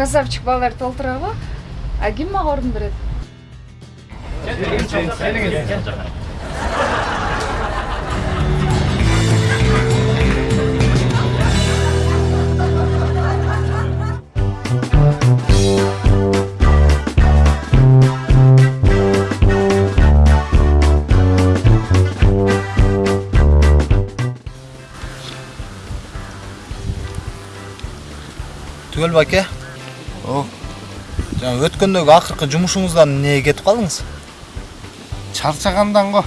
красавчик балаларды толтурабы а ким мага орун берет түгел баке О, жаңа өткөндөгү акыркы жумушуңуздан эмнеге кетип калдыңыз чарчагандан го.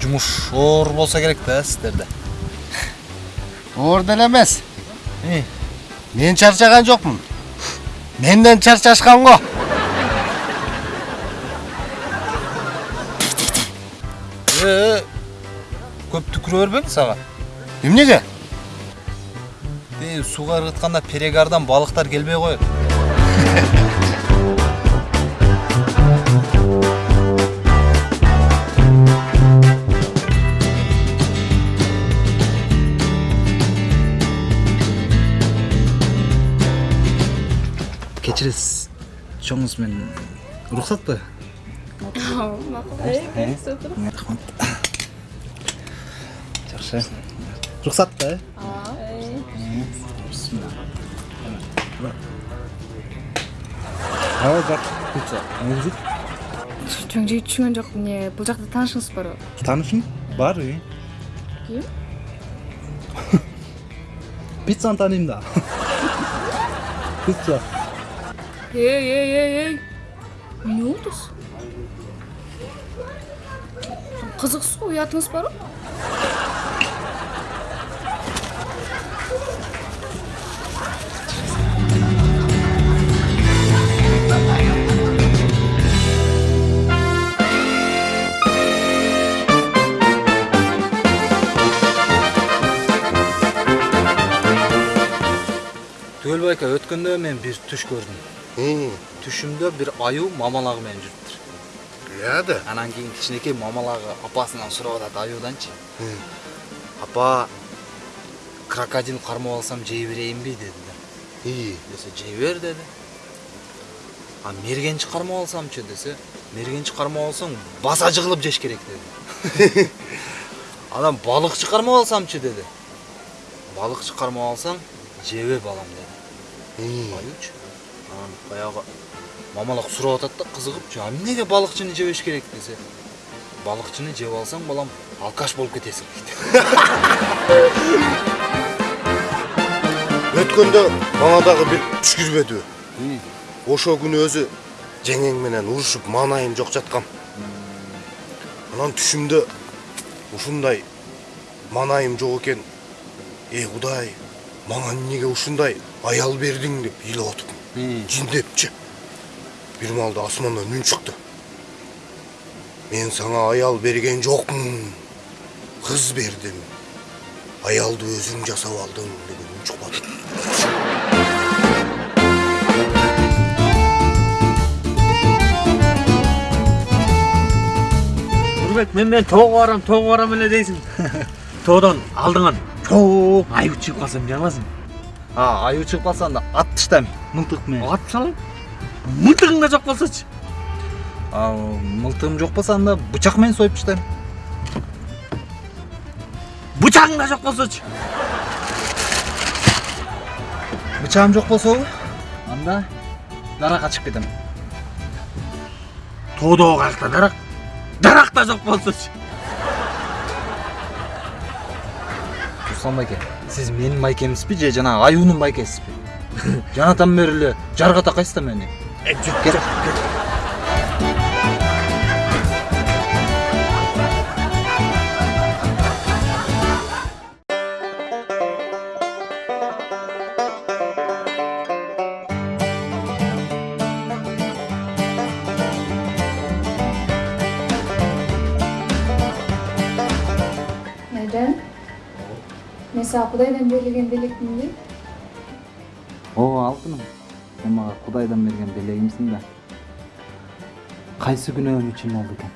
жумуш оор болсо керек да сиздерде Оор деле эмес. И, Мен чарчаган жокмун. Менден чарчашкан го. э көп түкүрө бербеңиз ага Эмнеге? Э, сууга ыргытканда перегардан балыктар келбей коет кечиресиз чоңуз мен уруксатпы жакшы уруксат да э Ага, жак. Пицца. Музык. чоң жигит түшүнгөн жок эмне бул жакта таанышыңыз барбы Танышым бар, и. ким Пиццаны таныйм да. Пицца. эй эй эй эй эмне болдуз кызыксыз го уятыңыз барбы байка өткөндө мен бир түш көрдүм түшүмдө бир аюу мамалагы менен жүрүптүр Я да. анан кийин кичинекей мамалагы апасынан сурап атат аюуданчы апа крокодил кармап алсам жей берейинби деди да десе жей бер деди а мергенчи кармап алсамчы десе мергенчи кармап алсаң баса жыгылып жеш керек деди анан балыкчы кармап алсамчы деди балыкчы кармап алсаң жебе балам деди аюучу анан баягы мамалак сурап атат да кызыгып а эмнеге балыкчыны жебеш керек десе балыкчыны жеп алсаң балам алкаш болуп кетесиң дейт Өткөндө мага дагы бир? Ошо күнү өзү жеңең менен урушуп маанайым жок жаткам. Анан түшүмдө ушундай маанайым жок экен. Эй Кудай, мага эмнеге ушундай аял бердиң деп ыйлап атып. Жиндепчи. Бир маалда асмандан үн чыкты. Мен сага аял берген жокмун. Кыз бердим. Аялды өзүң жасап алдың деген үн чыкпады. Нұрбек, мен мен тоға барам, тоға барам эле дейсің. Тоғдан алдыңан чоң аю чыгып қалса эмне кыласың? а аюу чыгып калса анда ат таштайм мылтык менен Атып салайын. Мылтығың да жоқ болсачы. а мылтыгым жок болсо анда бычак менен союп таштайм Бычағың да жоқ болсачы. бычагым жок болсобу анда даракка чыгып кетем Тоодогу каякта дарак. Дарак да жоқ болсачы. руслан байке сиз менин байкемсизби же жанагы аюунун байкесизби жанатан бери эле жарга такайсыз да мени Э, Кет. Сага кудайдан берилген белекминби ооба алтыным сен мага кудайдан берген белегимсиң да кайсы күнөөм үчүн болду экен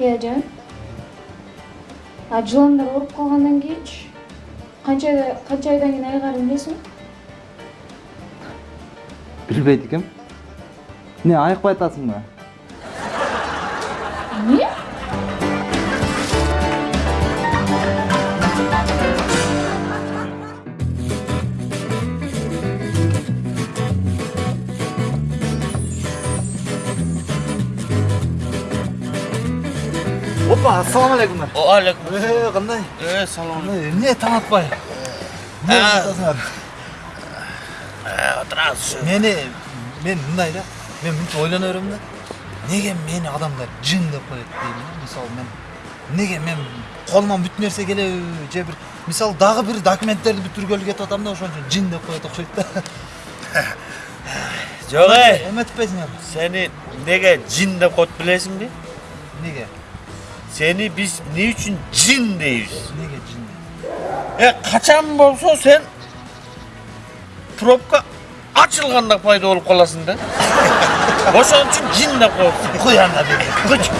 эй айжан а жыландар ооруп калгандан кийинчи канча канча айдан кийин айыгарын билесиңби билбейт экем эмне айыкпай атасыңбы эмне опа ассалам алейкум алейкум э кандай э салам эмне таң атпай отырасыз мени мен мындай да мен мынтип ойлоно берем да неге мени адамдар жин деп коет дейм да мисалы мен неге мен колуман бүт нерсе келеби же бир мисалы дагы бир документтерди бүтүргөлү кетип атам да ошон үчүн жин деп коет окшойт да жок эй эметпейсиңерби сени неге жин деп коет билесиңби неге сени биз эмне үчүн жин дейбиз неге жин э качан болсо сен пробка ачылганда пайда болуп каласың да ошон үчүн жин деп коет куй анда бери койчу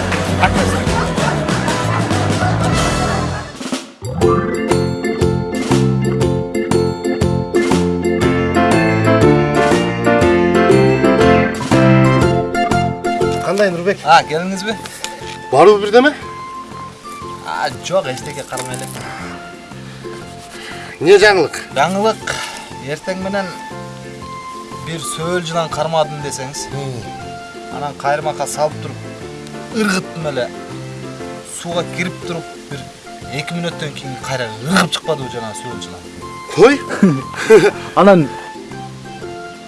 кандай нурбек а келиңизби барбы бирдеме а жок эчтеке кармай элем эмне жаңылык жаңылык эртең менен бир сөөл жылан кармадым десеңиз анан кайрмакка салып туруп ыргыттым эле. Сууга кирип туруп бир эки мүнөттөн кийин кайра ыргып чыкпадыбы жанагы сөөл жылан кой? Анан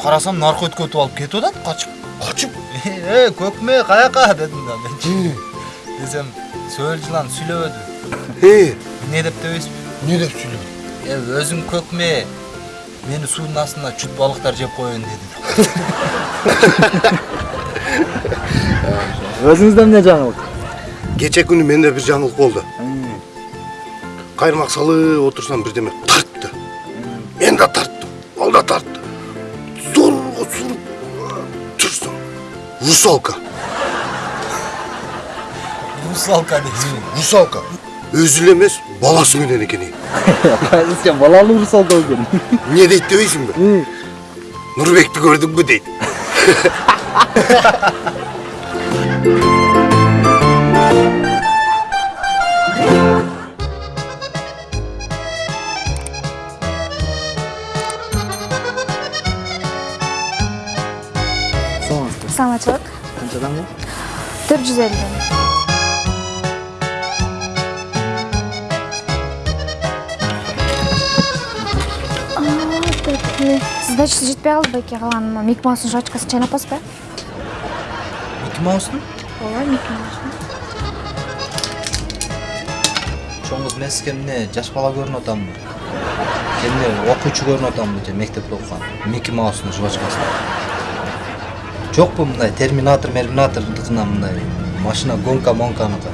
карасам нарко өткөтүп алып кетип атат качып. Качып? Э көкмө каяка? Дедим да менчи десем сөөл жылан сүйлөбөдү э. Эмне деп дебейсизби эмне деп сүйлөдү э өзүң көкме мени суунун астында чүт балыктар жеп коеюн деди өзүңүздө эмне жаңылык кече күнү менде бир жаңылык болду кайырмак салып отурсам бирдеме тартты мен да тарттым ал да тартты зорго суруп турсам русалка русалка дейсизби русалка өзү эле эмес баласы менен экен кайсыча балалуу русалка экен эмне дейт дебейсиңби нурбекти көрдүңбү дейт саламатсызбы саламатчылык канчадан бул төрт жүз элүү Сдачасы жетпей калды байке калган мик маустун жвачкасын чайнап баспы мики маустун ооба мики маустун чоң кыз мен сизге эмне жаш бала көрүнүп атамбы эмне окуучу көрүнүп атамбы же мектепте окуган мики маустун жвачкасы. Жокпу мындай терминатор мерминатор мындай. Машина гонка монканыкы